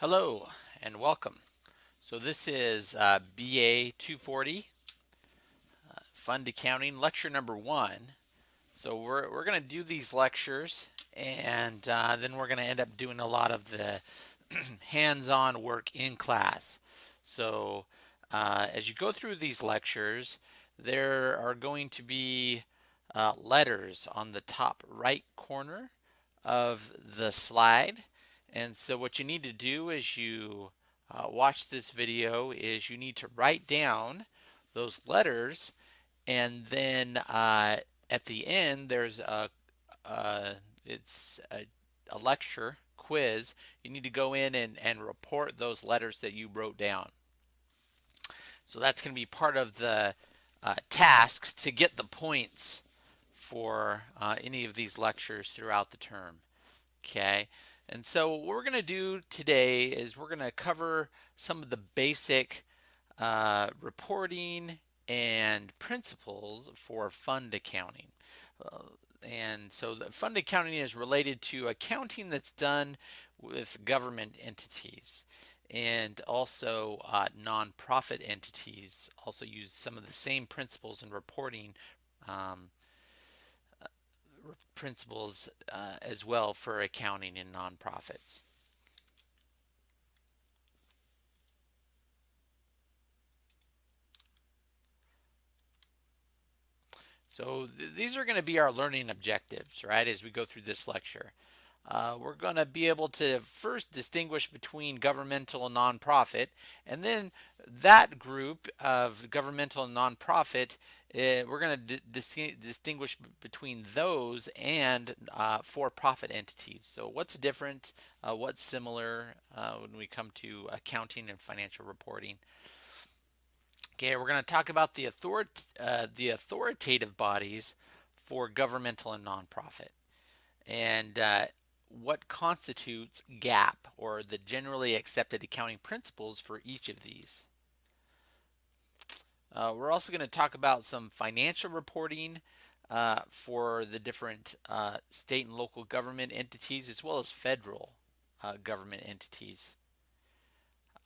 Hello and welcome. So this is uh, BA 240, uh, Fund Accounting, lecture number one. So we're, we're going to do these lectures and uh, then we're going to end up doing a lot of the hands-on work in class. So uh, as you go through these lectures, there are going to be uh, letters on the top right corner of the slide and so what you need to do as you uh, watch this video is you need to write down those letters and then uh, at the end there's a, it's a, a, lecture quiz. You need to go in and, and report those letters that you wrote down. So that's going to be part of the uh, task to get the points for uh, any of these lectures throughout the term okay and so what we're going to do today is we're going to cover some of the basic uh, reporting and principles for fund accounting. Uh, and so fund accounting is related to accounting that's done with government entities and also uh, nonprofit entities also use some of the same principles in reporting um, principles uh, as well for accounting in nonprofits. So th these are going to be our learning objectives, right, as we go through this lecture. Uh, we're going to be able to first distinguish between governmental and nonprofit, and then that group of governmental and nonprofit, uh, we're going to dis distinguish between those and uh, for-profit entities. So what's different, uh, what's similar uh, when we come to accounting and financial reporting. Okay, we're going to talk about the, author uh, the authoritative bodies for governmental and nonprofit. And what constitutes GAAP or the generally accepted accounting principles for each of these. Uh, we're also going to talk about some financial reporting uh, for the different uh, state and local government entities as well as federal uh, government entities.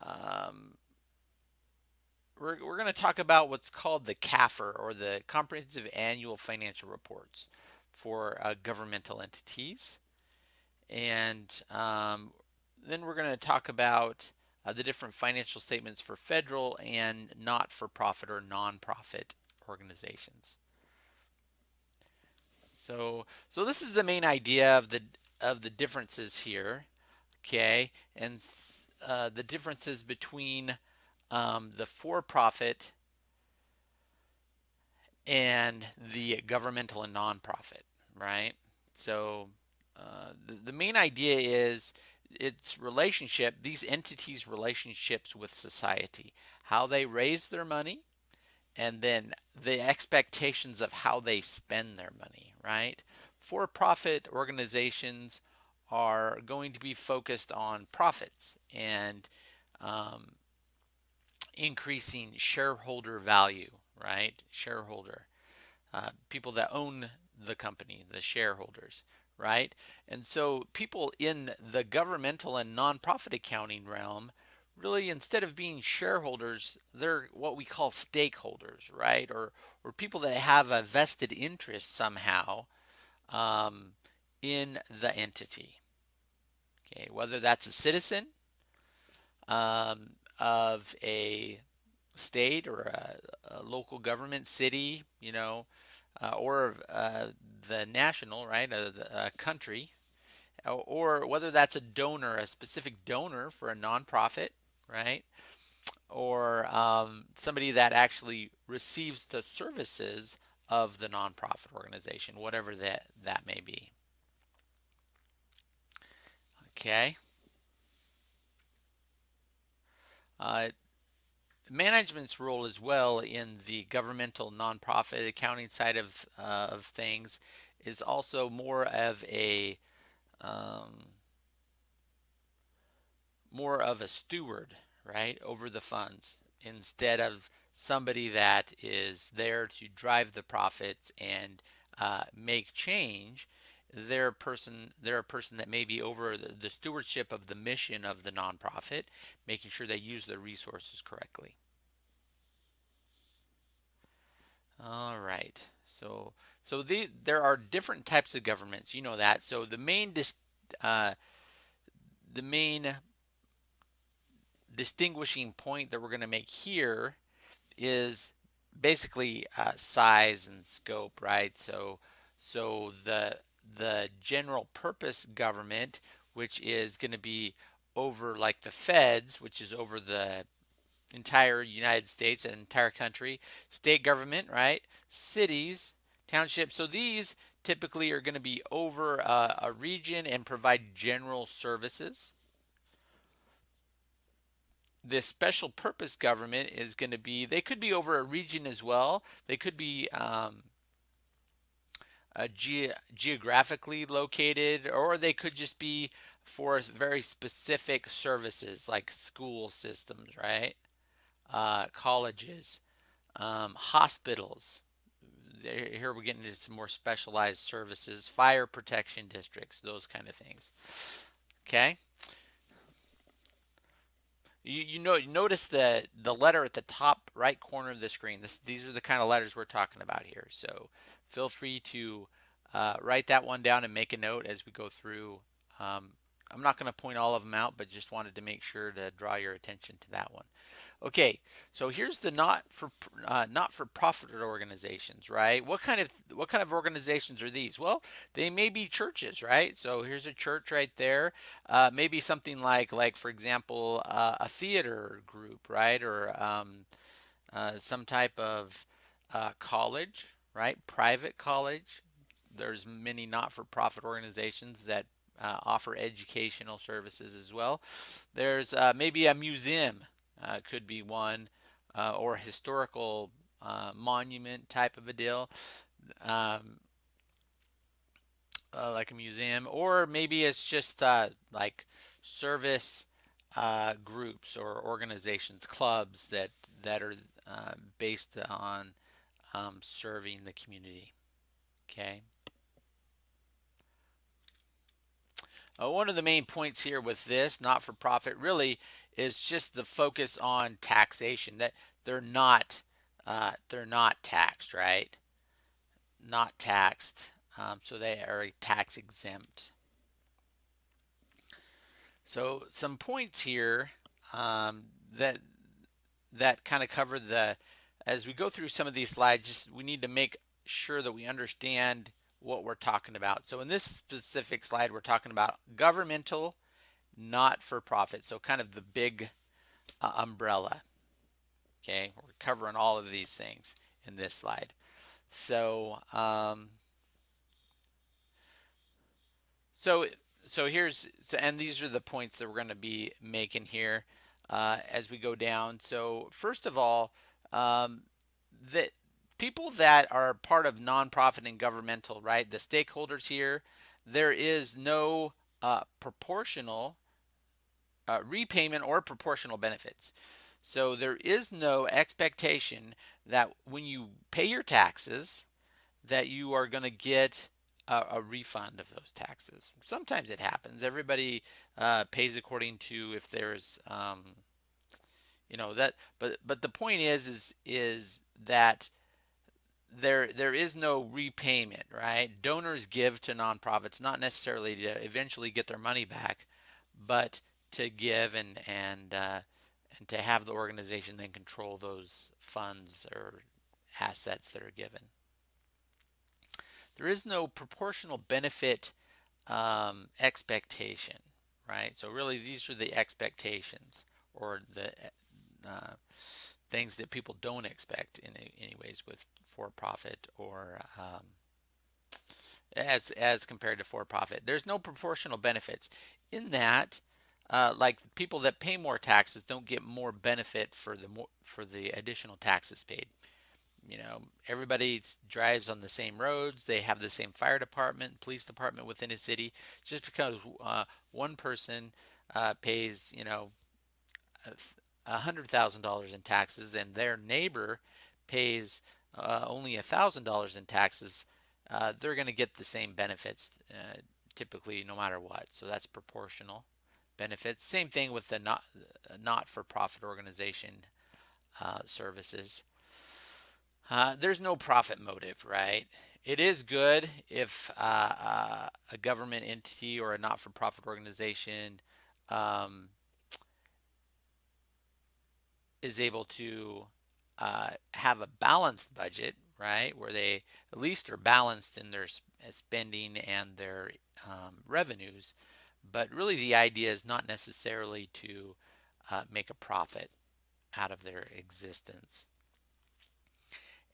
Um, we're, we're going to talk about what's called the CAFR or the Comprehensive Annual Financial Reports for uh, governmental entities. And um, then we're going to talk about uh, the different financial statements for federal and not-for-profit or non-profit organizations. So, so this is the main idea of the of the differences here, okay, and uh, the differences between um, the for-profit and the governmental and non-profit, right? So uh, the, the main idea is its relationship, these entities' relationships with society, how they raise their money, and then the expectations of how they spend their money, right? For profit organizations are going to be focused on profits and um, increasing shareholder value, right? Shareholder, uh, people that own the company, the shareholders right? And so people in the governmental and nonprofit accounting realm really instead of being shareholders, they're what we call stakeholders, right? Or or people that have a vested interest somehow um, in the entity. Okay, whether that's a citizen um, of a state or a, a, local government, city, you know, or uh, the national, right, a, a country, or whether that's a donor, a specific donor for a nonprofit, right, or um, somebody that actually receives the services of the nonprofit organization, whatever that that may be. Okay. Uh, management's role as well in the governmental nonprofit accounting side of, uh, of things is also more of a um, more of a steward right over the funds instead of somebody that is there to drive the profits and uh, make change they're a person they're a person that may be over the, the stewardship of the mission of the nonprofit, making sure they use their resources correctly. All right. So so the, there are different types of governments. You know that. So the main dis, uh, the main distinguishing point that we're going to make here is basically uh, size and scope, right? So so the the general purpose government, which is going to be over like the feds, which is over the entire United States, an entire country, state government, right? Cities, townships. So these typically are going to be over uh, a region and provide general services. The special purpose government is going to be, they could be over a region as well. They could be um, uh, ge geographically located, or they could just be for very specific services like school systems, right? Uh, colleges, um, hospitals. Here we're getting into some more specialized services, fire protection districts, those kind of things. Okay. You, you know, you notice the the letter at the top right corner of the screen. This, these are the kind of letters we're talking about here. So feel free to uh, write that one down and make a note as we go through. Um, I'm not going to point all of them out, but just wanted to make sure to draw your attention to that one. Okay, so here's the not for uh, not for profit organizations, right? What kind of what kind of organizations are these? Well, they may be churches, right? So here's a church right there. Uh, maybe something like like for example uh, a theater group, right? Or um, uh, some type of uh, college, right? Private college. There's many not-for-profit organizations that uh, offer educational services as well. There's maybe a museum uh, could be one, uh, or historical uh, monument type of a deal, um, uh, like a museum, or maybe it's just uh, like service uh, groups or organizations, clubs that that are based on um, serving the community. Okay. Uh, one of the main points here with this not-for-profit really is just the focus on taxation that they're not uh, they're not taxed right? Not taxed um, so they are tax exempt. So some points here um, that that kind of cover the as we go through some of these slides just we need to make sure that we understand what we're talking about so in this specific slide we're talking about governmental not for profit. So kind of the big uh, umbrella. Okay, we're covering all of these things in this slide. So, um, so, so here's, so, and these are the points that we're going to be making here uh, as we go down. So first of all, um, that people that are part of nonprofit and governmental, right? The stakeholders here, there is no uh, proportional uh, repayment or proportional benefits. So there is no expectation that when you pay your taxes that you are going to get a, a, refund of those taxes. Sometimes it happens. Everybody uh, pays according to if there's, um, you know, that. But but the point is is is that there there is no repayment, right? Donors give to nonprofits not necessarily to eventually get their money back, but to give and and uh, and to have the organization then control those funds or assets that are given. There is no proportional benefit um, expectation, right? So really, these are the expectations or the uh, things that people don't expect in any ways with for-profit or um, as as compared to for-profit. There's no proportional benefits in that uh, like people that pay more taxes don't get more benefit for the more, for the additional taxes paid. You know, everybody drives on the same roads. They have the same fire department, police department within a city. Just because uh, one person uh, pays, you know, a hundred thousand dollars in taxes, and their neighbor pays uh, only a thousand dollars in taxes, uh, they're going to get the same benefits uh, typically no matter what. So that's proportional benefits. Same thing with the not not-for-profit organization uh, services. Uh, there's no profit motive, right? It is good if uh, uh, a government entity or a not-for-profit organization um, is able to uh, have a balanced budget, right, where they at least are balanced in their spending and their um, revenues. But really, the idea is not necessarily to uh, make a profit out of their existence.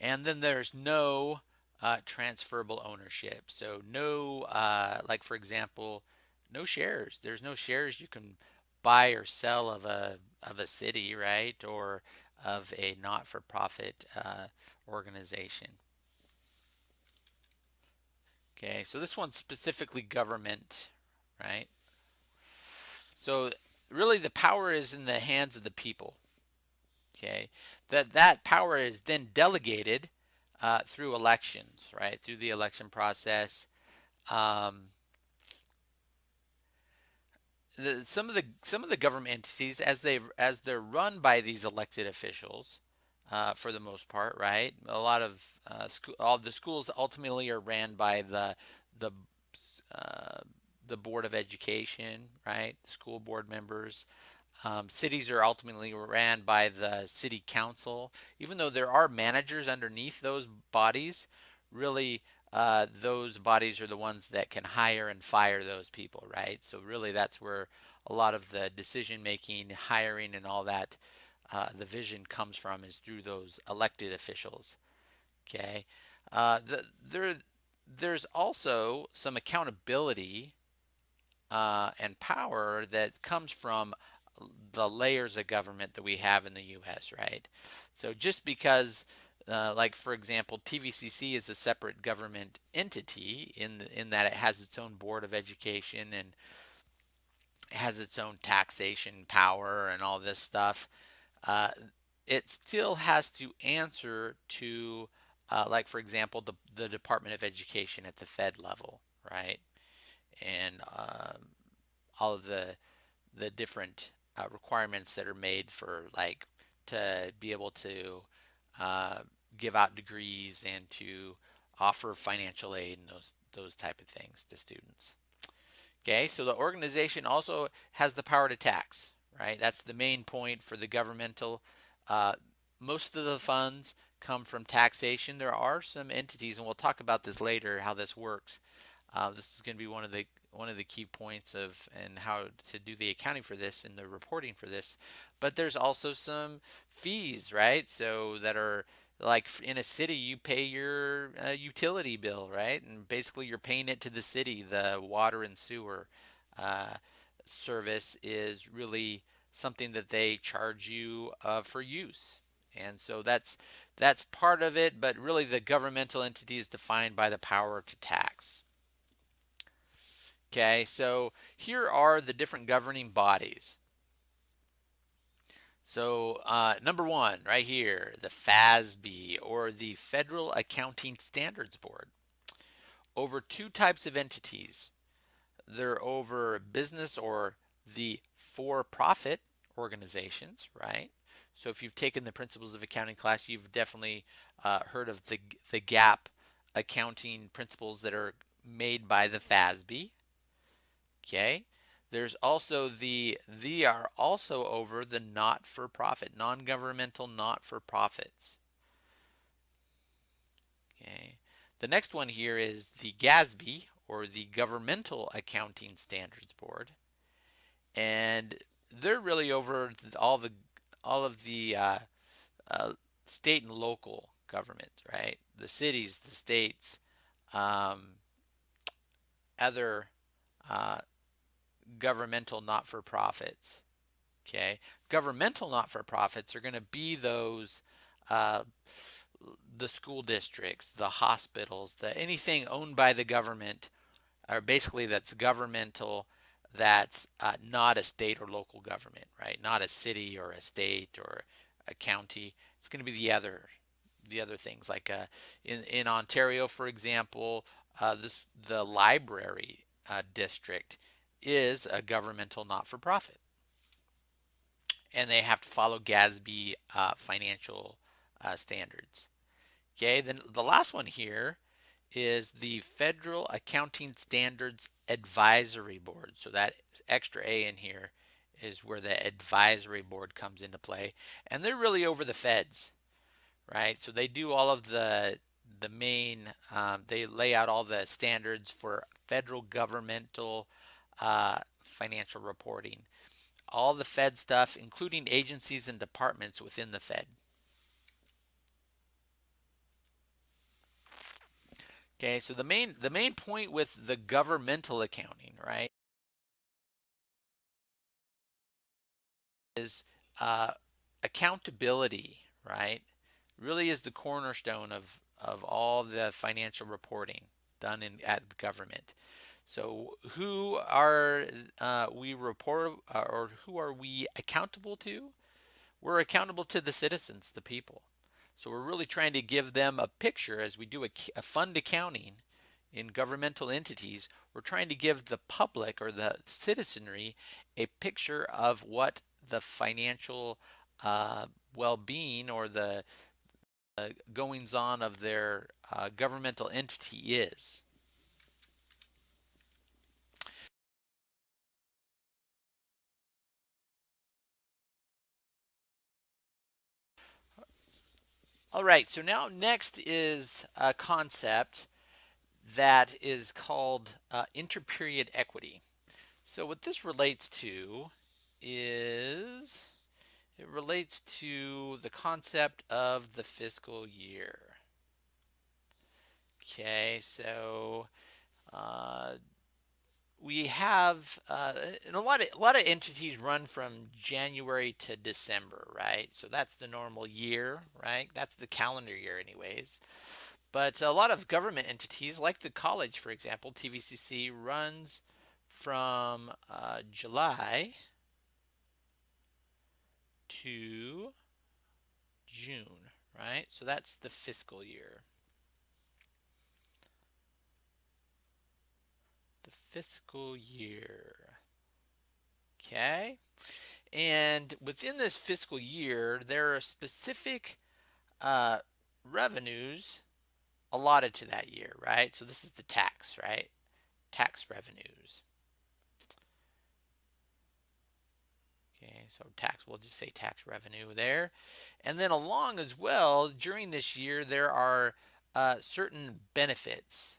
And then there's no uh, transferable ownership. So no, uh, like for example, no shares. There's no shares you can buy or sell of a of a city, right, or of a not-for-profit uh, organization. Okay, so this one's specifically government, right? So really the power is in the hands of the people. Okay, that that power is then delegated uh, through elections, right? Through the election process. Um, the, some of the some of the government entities, as they as they're run by these elected officials, uh, for the most part, right? A lot of uh, school, all the schools ultimately are ran by the the uh, the Board of Education, right? The school board members. Um, cities are ultimately ran by the city council. Even though there are managers underneath those bodies, really uh, those bodies are the ones that can hire and fire those people, right? So really that's where a lot of the decision making, hiring and all that, uh, the vision comes from is through those elected officials. Okay. Uh, the, there, there's also some accountability uh, and power that comes from the layers of government that we have in the U.S., right? So just because, uh, like for example, TVCC is a separate government entity in the, in that it has its own board of education and has its own taxation power and all this stuff. Uh, it still has to answer to, uh, like for example, the the Department of Education at the Fed level, right? and um, all of the the different uh, requirements that are made for like to be able to uh, give out degrees and to offer financial aid and those those type of things to students. Okay, so the organization also has the power to tax, right? That's the main point for the governmental. Uh, most of the funds come from taxation. There are some entities, and we'll talk about this later, how this works, uh, this is going to be one of the one of the key points of and how to do the accounting for this and the reporting for this. But there's also some fees, right? So that are like in a city, you pay your uh, utility bill, right? And basically, you're paying it to the city. The water and sewer uh, service is really something that they charge you uh, for use, and so that's that's part of it. But really, the governmental entity is defined by the power to tax. Okay, so here are the different governing bodies. So uh, number one, right here, the FASB or the Federal Accounting Standards Board. Over two types of entities. They're over business or the for-profit organizations, right? So if you've taken the principles of accounting class, you've definitely uh, heard of the, the GAAP accounting principles that are made by the FASB, Okay. There's also the, the are also over the not-for-profit, non-governmental not-for-profits. Okay. The next one here is the GASB, or the Governmental Accounting Standards Board. And they're really over all the all of the uh, uh, state and local government, right? The cities, the states, um, other uh, governmental not-for-profits. Okay, governmental not-for-profits are going to be those uh, the school districts, the hospitals, the anything owned by the government, or basically that's governmental. That's uh, not a state or local government, right? Not a city or a state or a county. It's going to be the other, the other things like uh, in in Ontario, for example, uh, this the library uh, district is a governmental not-for-profit, and they have to follow GASB uh, financial uh, standards. Okay, then the last one here is the Federal Accounting Standards Advisory Board. So that extra A in here is where the advisory board comes into play, and they're really over the feds, right? So they do all of the the main, um, they lay out all the standards for federal governmental uh, financial reporting, all the Fed stuff, including agencies and departments within the Fed. Okay, so the main the main point with the governmental accounting, right, is uh, accountability, right? Really is the cornerstone of of all the financial reporting done in at the government. So who are uh, we report uh, or who are we accountable to? We're accountable to the citizens, the people. So we're really trying to give them a picture as we do a, a fund accounting in governmental entities. We're trying to give the public or the citizenry a picture of what the financial uh, well-being or the goings on of their uh, governmental entity is. All right, so now next is a concept that is called uh, interperiod equity. So what this relates to is it relates to the concept of the fiscal year. Okay, so uh, we have uh, and a lot of a lot of entities run from January to December, right? So that's the normal year, right? That's the calendar year, anyways. But a lot of government entities, like the college, for example, TVCC, runs from uh, July to June, right? So that's the fiscal year. The fiscal year. Okay. And within this fiscal year, there are specific uh, revenues allotted to that year, right? So this is the tax, right? Tax revenues. Okay, so tax, we'll just say tax revenue there. And then along as well, during this year, there are uh, certain benefits.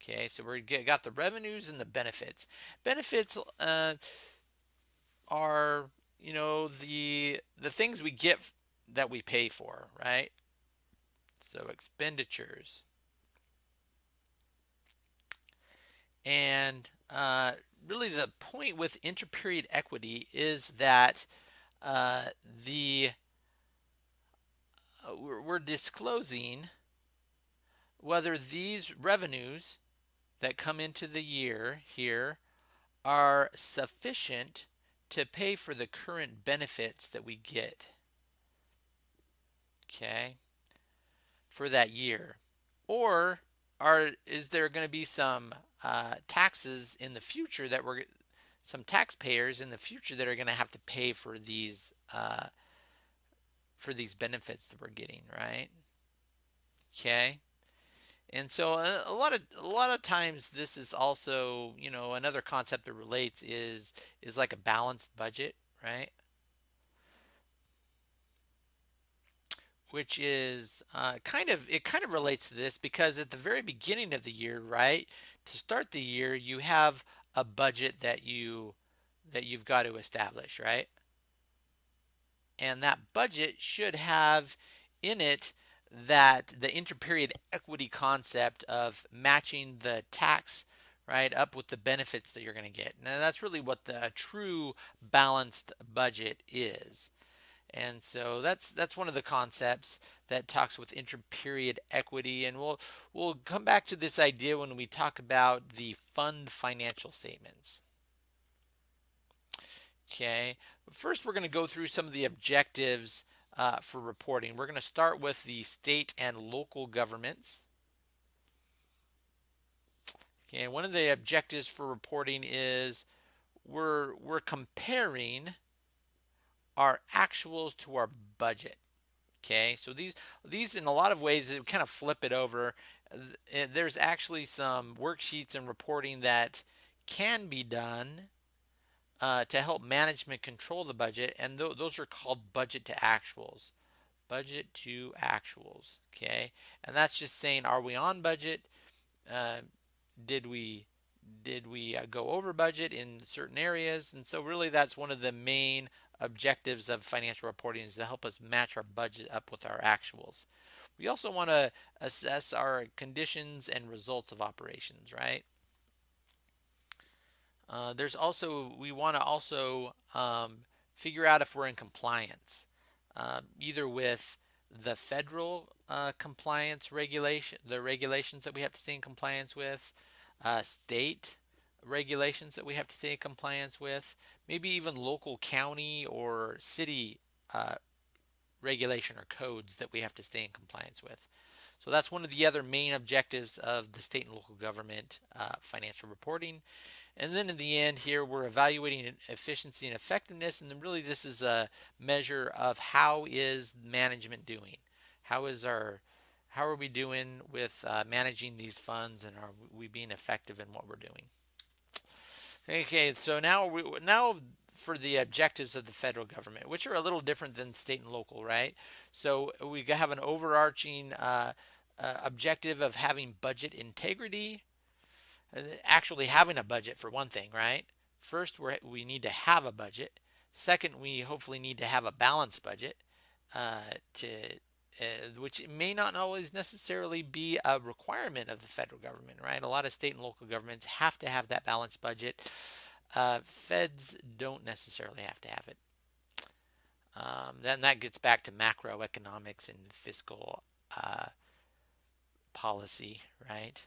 Okay, so we got the revenues and the benefits. Benefits uh, are, you know, the the things we get that we pay for, right? So expenditures. And uh, really the point with interperiod equity is that uh, the uh, we're, we're disclosing whether these revenues that come into the year here are sufficient to pay for the current benefits that we get okay for that year or are is there going to be some uh, taxes in the future that we're some taxpayers in the future that are going to have to pay for these uh, for these benefits that we're getting, right? Okay. And so a, uh, a, lot of a lot of times this is also, you know, another concept that relates is is like a balanced budget, right? which is uh, kind of it kind of relates to this because at the very beginning of the year, right, to start the year, you have a budget that you that you've got to establish, right? And that budget should have in it that the interperiod equity concept of matching the tax right up with the benefits that you're going to get. Now that's really what the true balanced budget is. And so that's that's one of the concepts that talks with interperiod equity and we'll we'll come back to this idea when we talk about the fund financial statements. Okay. First we're going to go through some of the objectives uh, for reporting. We're going to start with the state and local governments. Okay, one of the objectives for reporting is we're we're comparing our actuals to our budget. Okay, so these these in a lot of ways it kind of flip it over. There's actually some worksheets and reporting that can be done uh, to help management control the budget, and th those are called budget to actuals. Budget to actuals, okay? And that's just saying, are we on budget? Uh, did we did we uh, go over budget in certain areas? And so really that's one of the main objectives of financial reporting is to help us match our budget up with our actuals. We also want to assess our conditions and results of operations, right? Uh, there's also, we want to also um, figure out if we're in compliance, uh, either with the federal uh, compliance regulation, the regulations that we have to stay in compliance with, uh, state regulations that we have to stay in compliance with, maybe even local county or city uh, regulation or codes that we have to stay in compliance with. So that's one of the other main objectives of the state and local government financial reporting. And then in the end here, we're evaluating efficiency and effectiveness. And then really this is a measure of how is management doing? How is our how are we doing with uh, managing these funds and are we being effective in what we're doing? Okay, so now we now for the objectives of the federal government, which are a little different than state and local, right? So we have an overarching uh, uh, objective of having budget integrity, actually having a budget for one thing, right? First, we we need to have a budget. Second, we hopefully need to have a balanced budget uh, to uh, which may not always necessarily be a requirement of the federal government, right? A lot of state and local governments have to have that balanced budget. Uh, feds don't necessarily have to have it. Um, then that gets back to macroeconomics and fiscal uh, policy, right?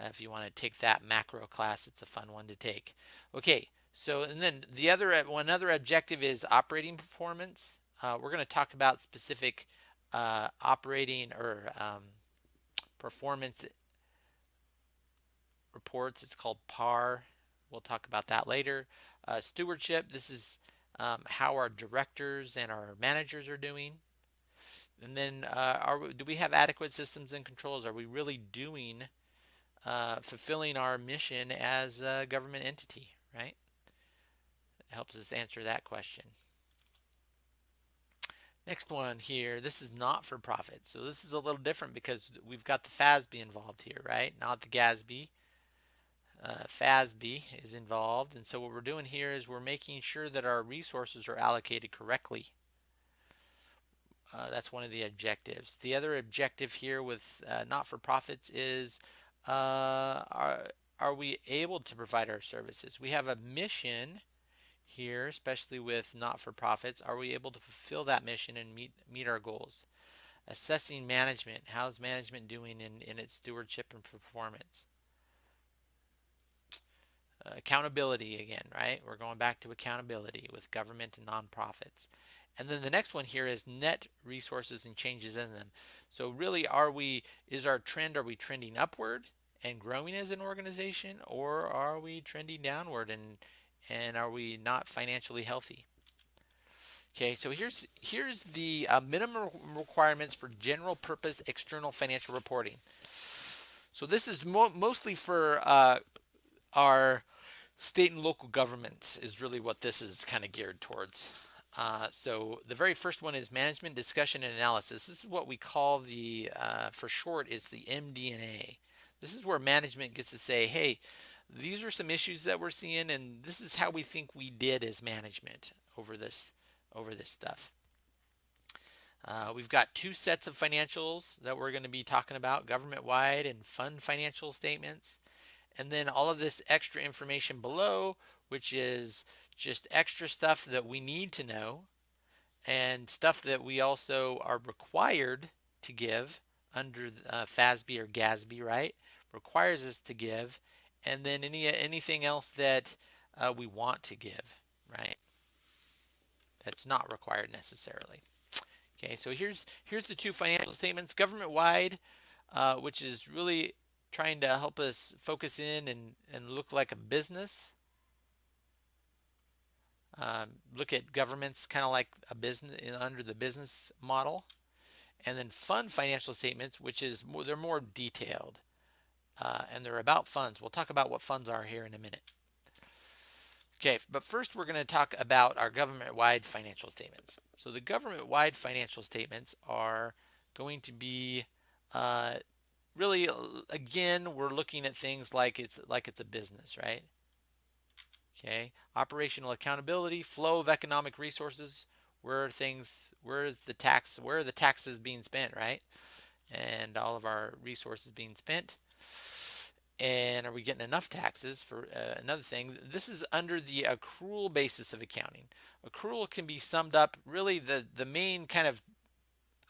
Uh, if you want to take that macro class, it's a fun one to take. Okay, so and then the other one other objective is operating performance. Uh, we're going to talk about specific uh, operating or um, performance reports. It's called PAR. We'll talk about that later. Uh, stewardship. This is um, how our directors and our managers are doing. And then, uh, are do we have adequate systems and controls? Are we really doing, uh, fulfilling our mission as a government entity, right? It helps us answer that question. Next one here, this is not for profit. So this is a little different because we've got the FASB involved here, right? Not the GASB. Uh, FASB is involved. And so what we're doing here is we're making sure that our resources are allocated correctly. Uh, that's one of the objectives. The other objective here with uh, not-for-profits is uh, are, are we able to provide our services? We have a mission here, especially with not-for-profits, are we able to fulfill that mission and meet meet our goals? Assessing management, how's management doing in, in its stewardship and performance? Uh, accountability again, right? We're going back to accountability with government and nonprofits. And then the next one here is net resources and changes in them. So really, are we, is our trend, are we trending upward and growing as an organization or are we trending downward and and are we not financially healthy? Okay, so here's here's the uh, minimum requirements for general purpose external financial reporting. So this is mo mostly for uh, our state and local governments is really what this is kind of geared towards. Uh, so the very first one is management discussion and analysis. This is what we call the, uh, for short, is the MD&A. This is where management gets to say, hey, these are some issues that we're seeing and this is how we think we did as management over this over this stuff. Uh, we've got two sets of financials that we're going to be talking about government wide and fund financial statements and then all of this extra information below which is just extra stuff that we need to know and stuff that we also are required to give under uh, FASB or GASB right requires us to give and then any anything else that uh, we want to give, right? That's not required necessarily. Okay, so here's here's the two financial statements, government-wide, uh, which is really trying to help us focus in and, and look like a business. Um, look at governments kind of like a business under the business model. And then fund financial statements, which is more, they're more detailed uh, and they're about funds. We'll talk about what funds are here in a minute. Okay, but first we're going to talk about our government-wide financial statements. So the government-wide financial statements are going to be uh, really, again, we're looking at things like it's like it's a business, right? Okay, operational accountability, flow of economic resources, where things, where is the tax, where are the taxes being spent, right? And all of our resources being spent and are we getting enough taxes for uh, another thing this is under the accrual basis of accounting. Accrual can be summed up really the the main kind of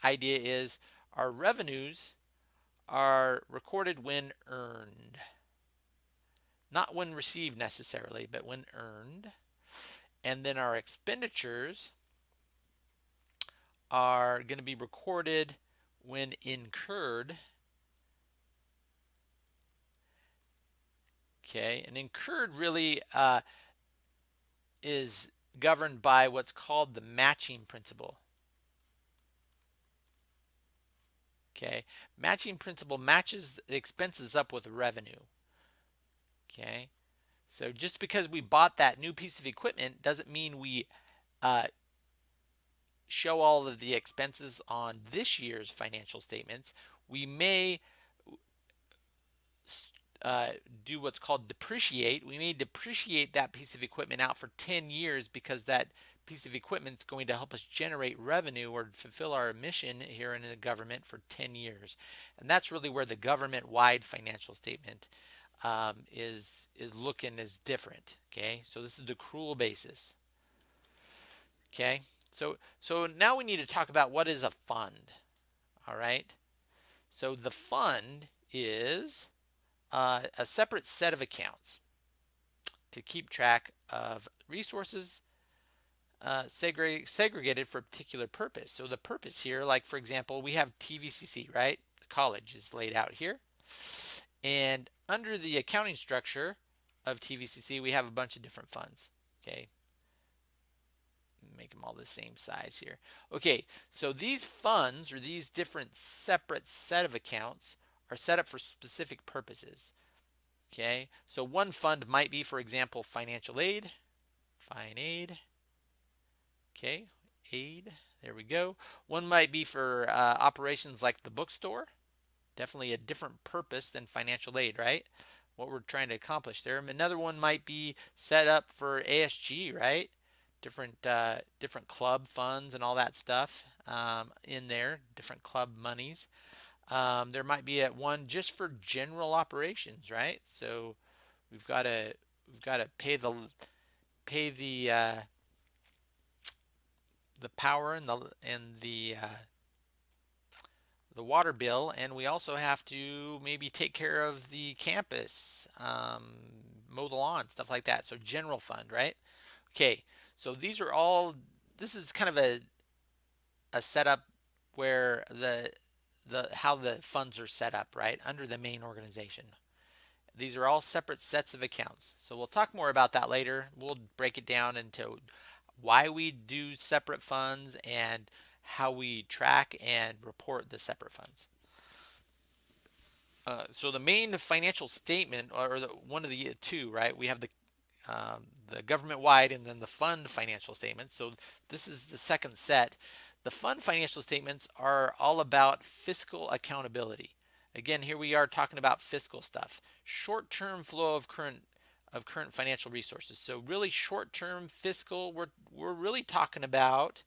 idea is our revenues are recorded when earned. Not when received necessarily but when earned. And then our expenditures are going to be recorded when incurred Okay, and incurred really uh, is governed by what's called the matching principle. Okay, matching principle matches the expenses up with revenue. Okay, so just because we bought that new piece of equipment doesn't mean we uh, show all of the expenses on this year's financial statements. We may uh, do what's called depreciate. We may depreciate that piece of equipment out for 10 years because that piece of equipment is going to help us generate revenue or fulfill our mission here in the government for 10 years. And that's really where the government-wide financial statement um, is is looking as different. Okay, so this is the accrual basis. Okay, so so now we need to talk about what is a fund. All right, so the fund is uh, a separate set of accounts to keep track of resources uh, segre segregated for a particular purpose. So the purpose here, like for example, we have TVCC, right? The college is laid out here. And under the accounting structure of TVCC, we have a bunch of different funds, okay? Make them all the same size here. Okay, so these funds or these different separate set of accounts are set up for specific purposes. Okay, so one fund might be, for example, financial aid, fine aid. Okay, aid, there we go. One might be for uh, operations like the bookstore. Definitely a different purpose than financial aid, right? What we're trying to accomplish there. Another one might be set up for ASG, right? Different uh, different club funds and all that stuff um, in there, different club monies. Um, there might be at one just for general operations, right? So we've got to we've got to pay the pay the uh, the power and the and the uh, the water bill, and we also have to maybe take care of the campus, um, mow the lawn, stuff like that. So general fund, right? Okay, so these are all. This is kind of a a setup where the the how the funds are set up, right, under the main organization. These are all separate sets of accounts. So we'll talk more about that later. We'll break it down into why we do separate funds and how we track and report the separate funds. Uh, so the main financial statement, or the, one of the two, right? We have the um, the government-wide and then the fund financial statement. So this is the second set. The fund financial statements are all about fiscal accountability. Again, here we are talking about fiscal stuff. Short-term flow of current of current financial resources. So really short-term fiscal, we're, we're really talking about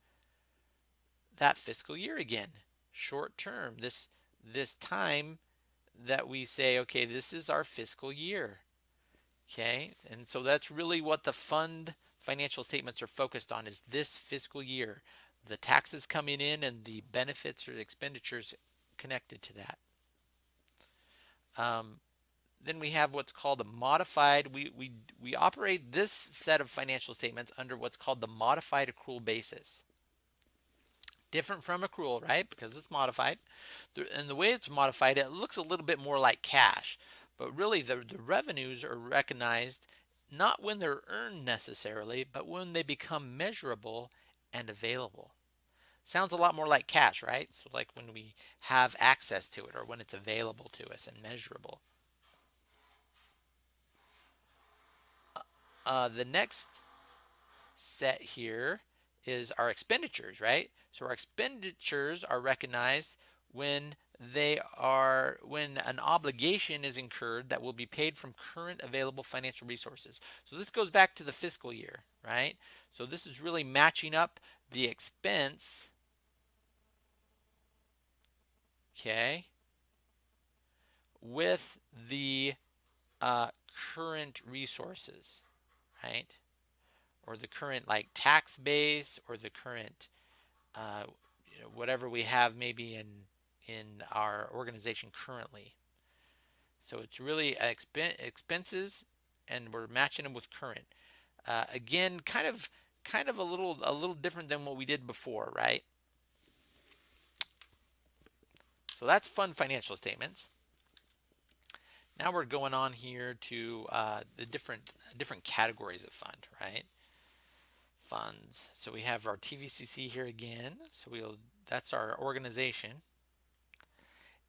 that fiscal year again. Short-term, this, this time that we say, okay, this is our fiscal year. Okay, and so that's really what the fund financial statements are focused on is this fiscal year the taxes coming in and the benefits or the expenditures connected to that. Um, then we have what's called a modified, we, we, we operate this set of financial statements under what's called the modified accrual basis. different from accrual, right? Because it's modified. And the way it's modified, it looks a little bit more like cash. But really, the, the revenues are recognized not when they're earned necessarily, but when they become measurable and available. Sounds a lot more like cash, right? So like when we have access to it or when it's available to us and measurable. Uh, the next set here is our expenditures, right? So our expenditures are recognized when they are when an obligation is incurred that will be paid from current available financial resources. So this goes back to the fiscal year, right? So this is really matching up the expense okay with the uh, current resources right or the current like tax base or the current uh, you know, whatever we have maybe in in our organization currently. So it's really expen expenses and we're matching them with current. Uh, again, kind of kind of a little a little different than what we did before, right? So that's fund financial statements. Now we're going on here to uh, the different different categories of fund, right? Funds. So we have our TVCC here again. So we'll that's our organization.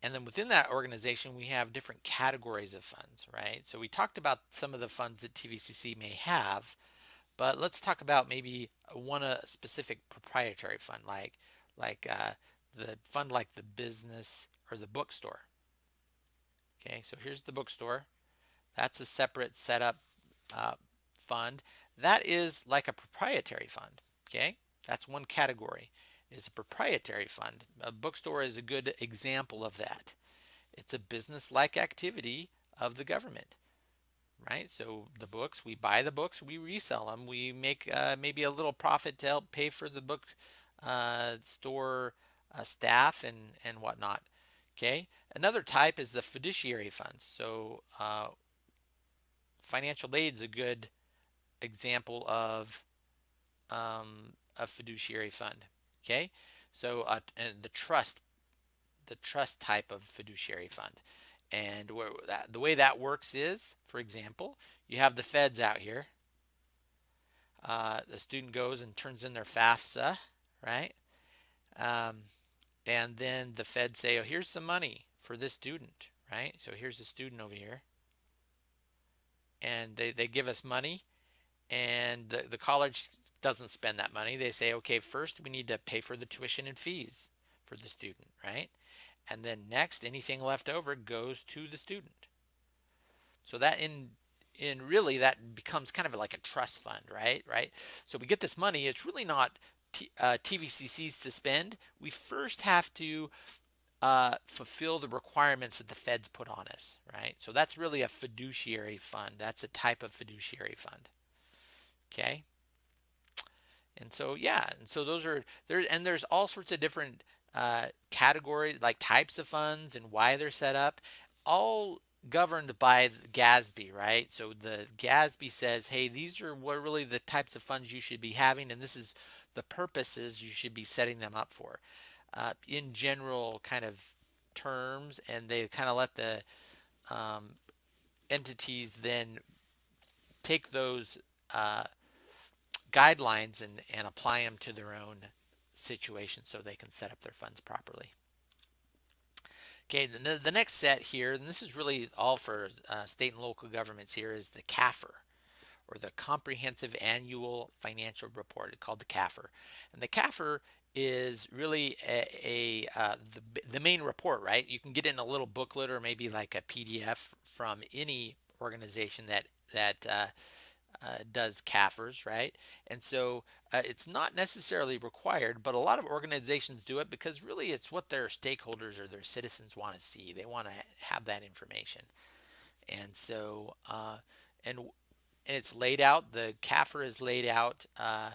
And then within that organization, we have different categories of funds, right? So we talked about some of the funds that TVCC may have, but let's talk about maybe one a specific proprietary fund, like like uh, the fund like the business or the bookstore. Okay, so here's the bookstore. That's a separate setup uh, fund. That is like a proprietary fund. Okay, that's one category is a proprietary fund. A bookstore is a good example of that. It's a business-like activity of the government, right? So the books, we buy the books, we resell them, we make uh, maybe a little profit to help pay for the book uh, store uh, staff and, and whatnot. Okay, another type is the fiduciary funds. So uh, financial aid is a good example of um, a fiduciary fund. Okay, so uh, the trust, the trust type of fiduciary fund. And that, the way that works is, for example, you have the feds out here. Uh, the student goes and turns in their FAFSA, right? Um, and then the feds say, oh, here's some money for this student, right? So here's the student over here. And they, they give us money and the, the college doesn't spend that money. They say, okay, first we need to pay for the tuition and fees for the student, right? And then next, anything left over goes to the student. So that in in really that becomes kind of like a trust fund, right? Right. So we get this money. It's really not T, uh, TVCCs to spend. We first have to uh, fulfill the requirements that the feds put on us, right? So that's really a fiduciary fund. That's a type of fiduciary fund. Okay. And so, yeah, and so those are there, and there's all sorts of different uh, categories, like types of funds and why they're set up, all governed by the GASB, right? So the GASB says, hey, these are what really the types of funds you should be having, and this is the purposes you should be setting them up for. Uh, in general, kind of terms, and they kind of let the um, entities then take those uh, guidelines and, and apply them to their own situation so they can set up their funds properly. Okay, the, the next set here, and this is really all for uh, state and local governments here, is the CAFR, or the Comprehensive Annual Financial Report, called the CAFR. And the CAFR is really a, a uh, the, the main report, right? You can get in a little booklet or maybe like a PDF from any organization that that uh, uh, does CAFRs, right? And so uh, it's not necessarily required, but a lot of organizations do it because really it's what their stakeholders or their citizens want to see. They want to have that information. And so, uh, and, and it's laid out, the CAFR is laid out uh,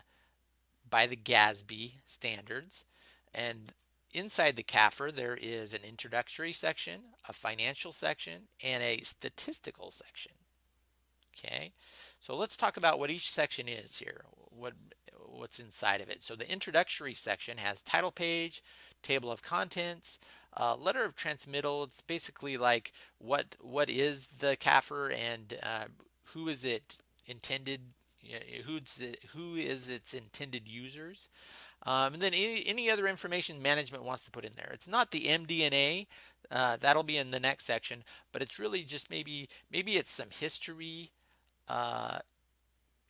by the GASB standards. And inside the CAFR, there is an introductory section, a financial section, and a statistical section. Okay. So let's talk about what each section is here. What what's inside of it. So the introductory section has title page, table of contents, uh, letter of transmittal. It's basically like what what is the CAFR and uh, who is it intended, who's it, who is its intended users. Um, and then any, any, other information management wants to put in there. It's not the MD&A, uh, that'll be in the next section, but it's really just maybe maybe it's some history, uh,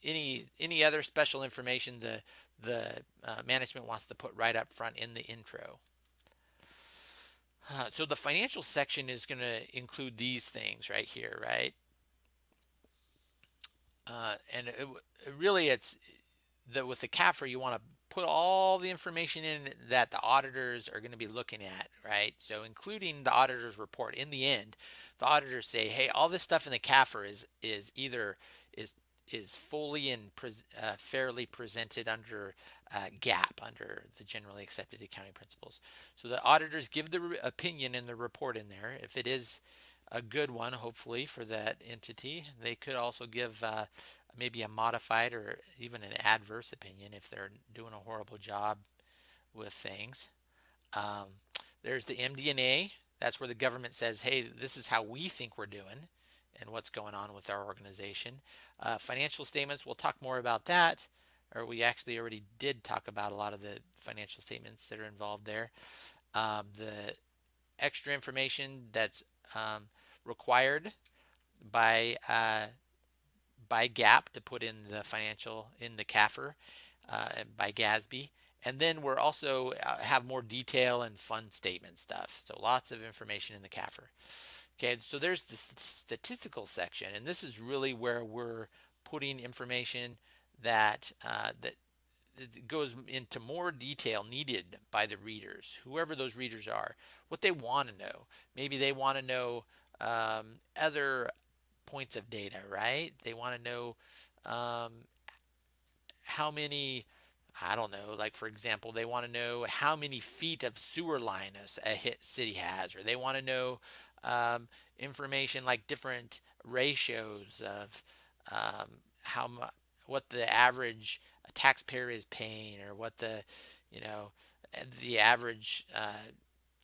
any any other special information the the uh, management wants to put right up front in the intro. Uh, so the financial section is going to include these things right here, right? Uh, and it, really, it's that with the CAFR, you want to put all the information in that the auditors are going to be looking at, right? So including the auditor's report. In the end, the auditors say, hey, all this stuff in the CAFR is is either is is fully and pre uh, fairly presented under uh, GAAP, under the generally accepted accounting principles. So the auditors give the opinion in the report in there. If it is a good one, hopefully, for that entity, they could also give uh, maybe a modified or even an adverse opinion if they're doing a horrible job with things. Um, there's the MD&A. That's where the government says, hey, this is how we think we're doing and what's going on with our organization. Uh, financial statements, we'll talk more about that, or we actually already did talk about a lot of the financial statements that are involved there. Um, the extra information that's um, required by uh, by GAAP to put in the financial in the CAFR uh, by GASB. And then we're also uh, have more detail and fund statement stuff. So lots of information in the CAFR. Okay, so there's the statistical section, and this is really where we're putting information that uh, that goes into more detail needed by the readers, whoever those readers are, what they want to know. Maybe they want to know um, other points of data, right? They want to know um, how many, I don't know, like for example, they want to know how many feet of sewer line a, a city has, or they want to know um, information like different ratios of um, how what the average taxpayer is paying, or what the, you know, the average uh,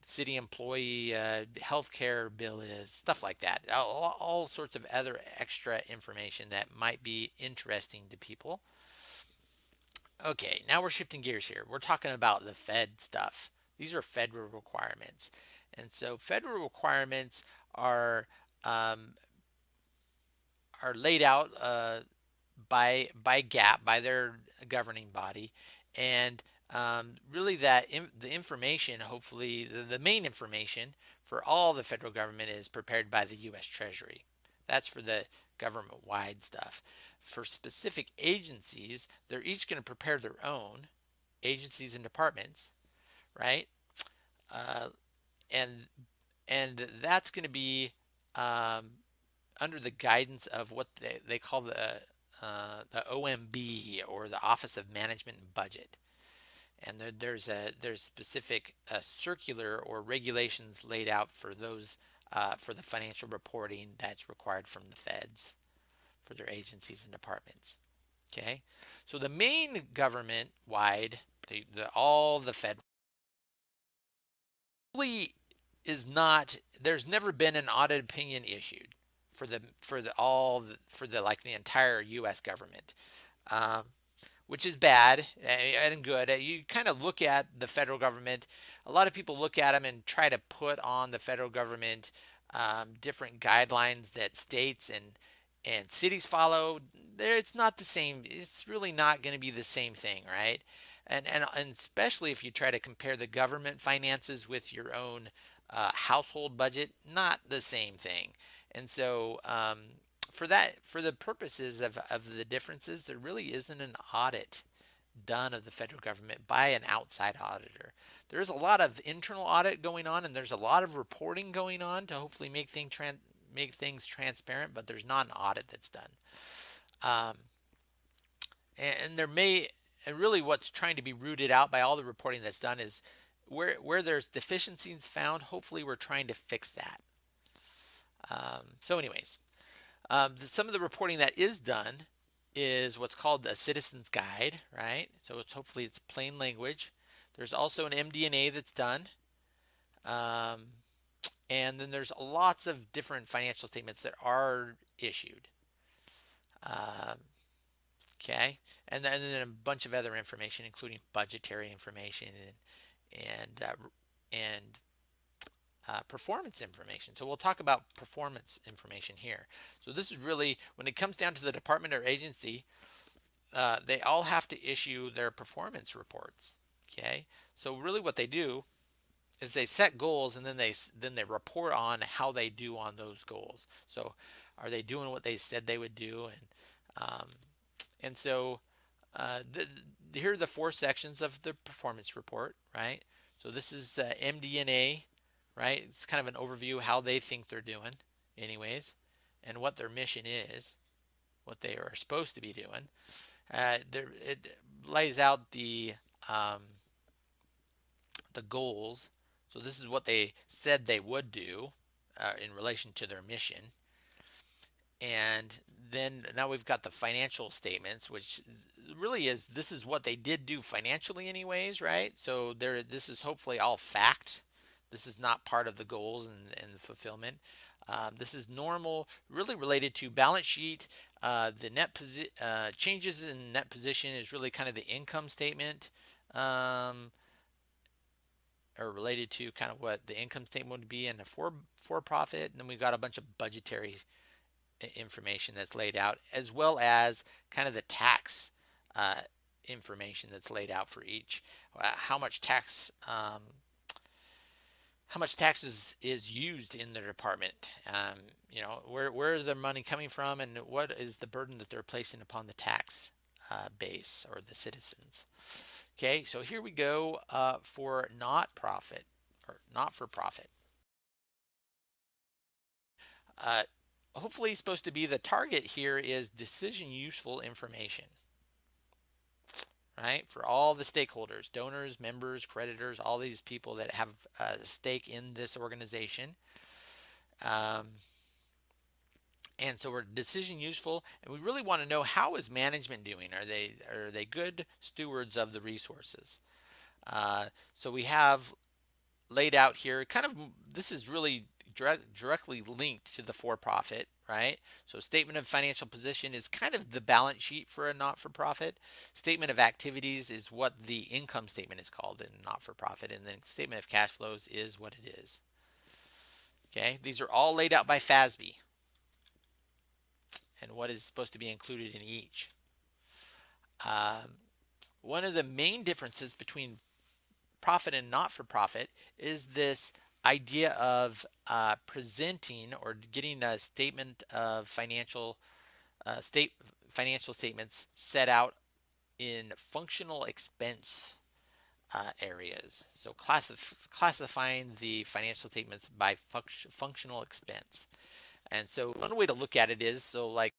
city employee uh, healthcare bill is, stuff like that. All, all sorts of other extra information that might be interesting to people. Okay, now we're shifting gears here. We're talking about the Fed stuff. These are federal requirements. And so federal requirements are um, are laid out uh, by by GAAP, by their governing body, and um, really that the information, hopefully the, the main information for all the federal government is prepared by the U.S. Treasury. That's for the government-wide stuff. For specific agencies, they're each going to prepare their own agencies and departments, right? Uh, and and that's going to be um, under the guidance of what they, they call the uh, the OMB or the Office of Management and Budget and there, there's a there's specific uh, circular or regulations laid out for those uh, for the financial reporting that's required from the feds for their agencies and departments okay? So the main government wide the, the, all the fed really is not there's never been an audit opinion issued for the for the all the, for the like the entire US government. Um, which is bad and good. Eh, you kind of look at the federal government. A lot of people look at them and try to put on the federal government um, different guidelines that states and and cities follow. There, it's not the same. It's really not going to be the same thing, right? And, and and especially if you try to compare the government finances with your own uh, household budget, not the same thing. And so um, for that, for the purposes of, of the differences, there really isn't an audit done of the federal government by an outside auditor. There's a lot of internal audit going on, and there's a lot of reporting going on to hopefully make things make things transparent. But there's not an audit that's done. Um, and, and there may, and really, what's trying to be rooted out by all the reporting that's done is where where there's deficiencies found. Hopefully, we're trying to fix that. Um, so, anyways, um, some of the reporting that is done is what's called a citizen's guide, right? So it's hopefully it's plain language. There's also an MD&A that's done. Um, and then there's lots of different financial statements that are issued. Um, okay, and then, and then, a bunch of other information, including budgetary information and and uh, and uh, performance information. So we'll talk about performance information here. So this is really when it comes down to the department or agency, uh, they all have to issue their performance reports. Okay, so really what they do is they set goals and then they then they report on how they do on those goals. So are they doing what they said they would do and um, and so uh, the, here are the four sections of the performance report, right? So this is uh, MD&A, right? It's kind of an overview how they think they're doing, anyways, and what their mission is, what they are supposed to be doing. Uh, there, it lays out the um, the goals. So this is what they said they would do uh, in relation to their mission. And then now we've got the financial statements, which really is this is what they did do financially, anyways, right? So there, this is hopefully all fact. This is not part of the goals and, and the fulfillment. Um, this is normal, really related to balance sheet. Uh, the net uh, changes in net position is really kind of the income statement, um, or related to kind of what the income statement would be in a for for profit. And then we've got a bunch of budgetary information that's laid out, as well as kind of the tax uh, information that's laid out for each. Uh, how much tax, um, how much taxes is used in their department? Um, you know, where where is the money coming from, and what is the burden that they're placing upon the tax uh, base or the citizens? Okay, so here we go uh, for not profit or not for profit. Uh, hopefully supposed to be the target here is decision useful information right? For all the stakeholders donors members creditors all these people that have a stake in this organization. Um, and so we're decision useful and we really want to know how is management doing? Are they are they good stewards of the resources? Uh, so we have laid out here kind of this is really direct, directly linked to the for-profit, right? So statement of financial position is kind of the balance sheet for a not-for-profit. Statement of activities is what the income statement is called in not-for-profit, and then statement of cash flows is what it is. Okay, these are all laid out by FASB and what is supposed to be included in each. Um, one of the main differences between profit and not-for-profit is this idea of uh, presenting or getting a statement of financial uh, state financial statements set out in functional expense uh, areas. So classif classifying the financial statements by func functional expense. And so one way to look at it is, so like